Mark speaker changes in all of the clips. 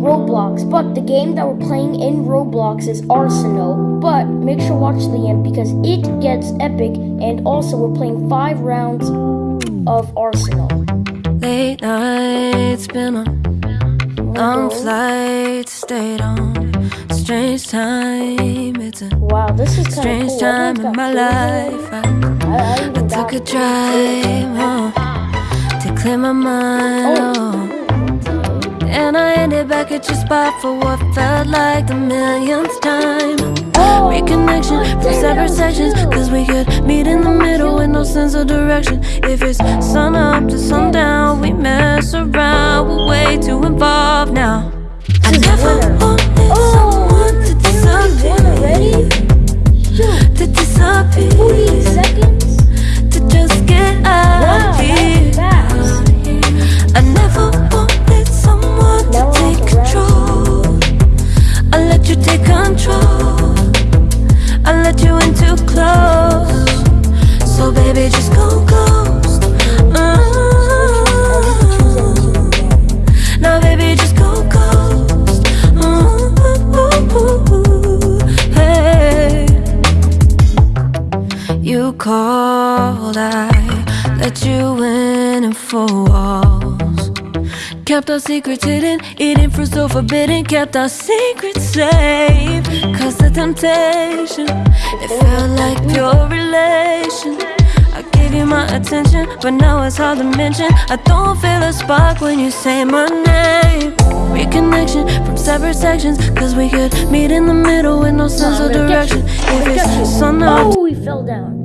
Speaker 1: Roblox, but the game that we're playing in Roblox is Arsenal. But make sure to watch the end because it gets epic, and also we're playing five rounds of Arsenal.
Speaker 2: Late nights been on long flights, stayed on strange time. It's a
Speaker 1: Wow, this is kind of
Speaker 2: strange
Speaker 1: cool.
Speaker 2: time in my life. I.
Speaker 1: I, I,
Speaker 2: took a drive home to clear my mind. Oh. And I back at your spot for what felt like the millionth time. Reconnection from separate sections. Cause we could meet in the middle with no sense of direction. If it's sun up to sundown, we mess around. We're way too involved now. I never wanted someone to disappear. To disappear. To just get out of here. I never Called, I let you in and four walls. Kept our secrets hidden, eating fruit so forbidden. Kept our secrets safe. Cause the temptation, it felt like pure relation. I gave you my attention, but now it's hard to mention. I don't feel a spark when you say my name. Reconnection from separate sections, cause we could meet in the middle with no sense of direction. If
Speaker 1: gonna get you.
Speaker 2: it's sun up
Speaker 1: Oh, he fell down.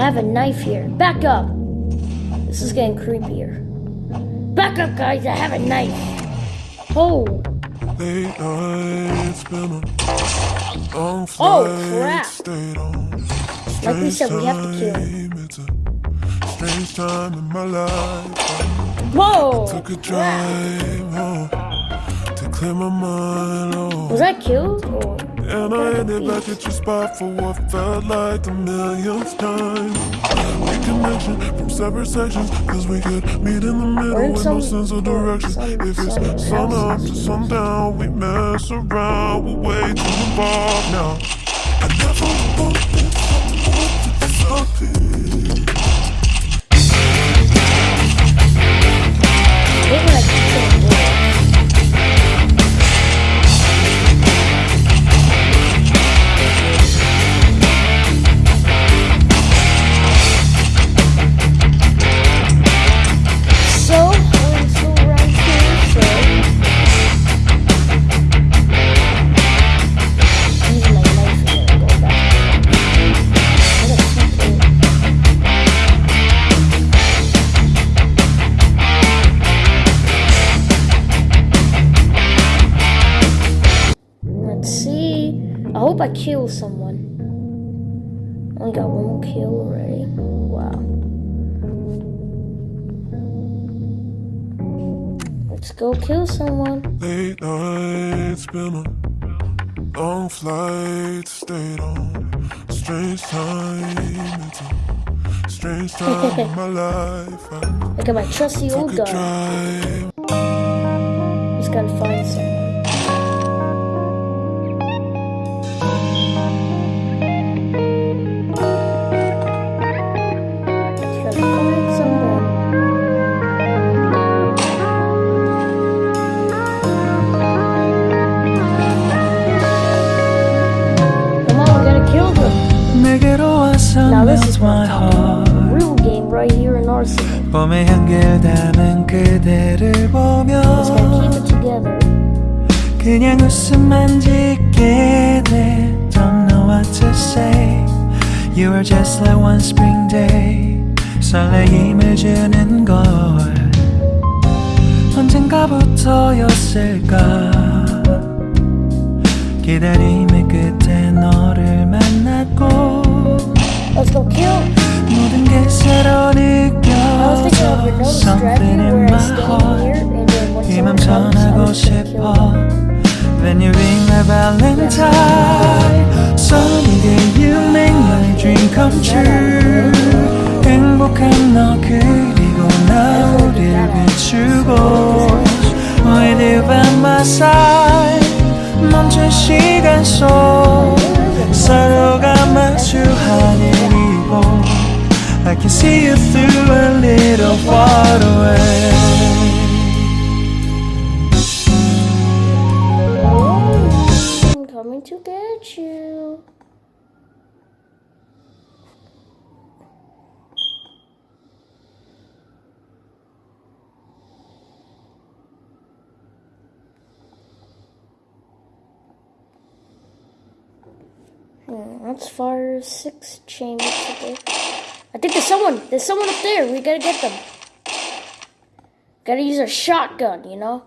Speaker 1: I have a knife here. Back up. This is getting creepier. Back up, guys. I have a knife. Oh,
Speaker 3: Late nights been on long
Speaker 1: Oh, crap.
Speaker 3: stayed on.
Speaker 1: Like we said, we have to kill.
Speaker 3: Strange time, It's a strange time in my life.
Speaker 1: whoa.
Speaker 3: Took a drive home to clear my mind.
Speaker 1: Was I killed? Or
Speaker 3: And I ended back at your spot for what felt like the millionth time. Reconnection from separate sections, cause we could meet in the middle
Speaker 1: in
Speaker 3: with no sense of direction.
Speaker 1: some-
Speaker 3: if it's
Speaker 1: some
Speaker 3: sun up to sundown, we mess around, we're way too involved now. I never wanted someone
Speaker 1: I hope I kill someone. Only got one more kill already. Wow. Let's go kill someone.
Speaker 3: Late nights been on long flights, stayed on. Strange time, it's a strange time in my life. I
Speaker 1: at my trusty old
Speaker 3: a
Speaker 1: gun. Just gotta find Now this is
Speaker 4: my heart
Speaker 1: Real game right here in Arsenal.
Speaker 4: 봄의 향기를 담은 그대를 보며
Speaker 1: Just gotta keep it together.
Speaker 4: 그냥 웃음만 짓게 돼 Don't know what to say You are just like one spring day 설레임을 주는 걸 언젠가부터였을까 기다림의 끝에 너를 만났고
Speaker 1: Let's go kill. I was thinking of
Speaker 4: your dress you
Speaker 1: wore.
Speaker 4: I'm
Speaker 1: standing
Speaker 4: here,
Speaker 1: 모든
Speaker 4: 게
Speaker 1: 새로운 느껴. Something
Speaker 4: in my
Speaker 1: heart. 이맘
Speaker 4: 전하고 싶어. When you ring my valentine. Someday you make my dream come true. 행복한 너 그리고 나 우릴 비추고. With you by my side. 멈춘 시간 속. leads a little far away
Speaker 1: I'm coming to get you Hmm, that's far six chambers today. I think there's someone. There's someone up there. We gotta get them. Gotta use a shotgun, you know?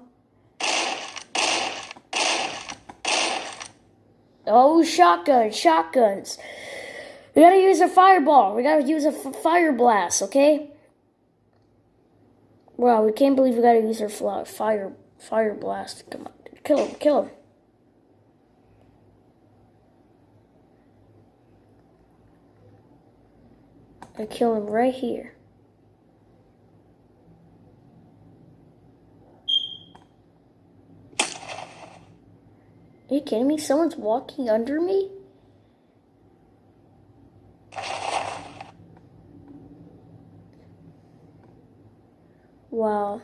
Speaker 1: Oh, shotgun, shotguns. We gotta use a fireball. We gotta use a fire blast, okay? Wow, we can't believe we gotta use our fire fire blast. Come on, kill him, kill him. I kill him right here. Are you kidding me? Someone's walking under me? Wow.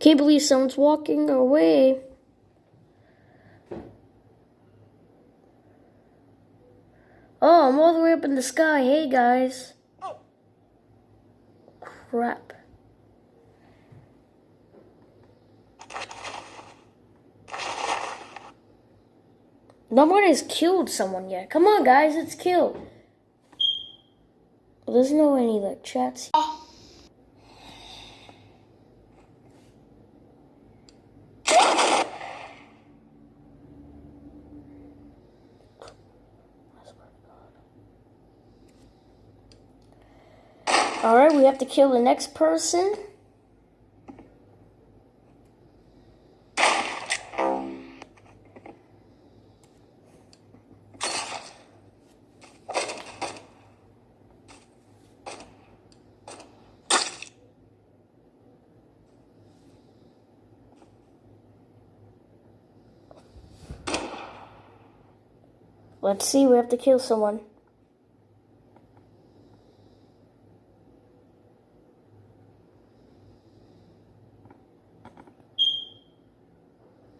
Speaker 1: Can't believe someone's walking away. Oh, I'm all the way up in the sky. Hey, guys. Oh. Crap. No one has killed someone yet. Come on, guys, let's kill. Well, there's no any like chats. Oh. All right, we have to kill the next person. Let's see, we have to kill someone.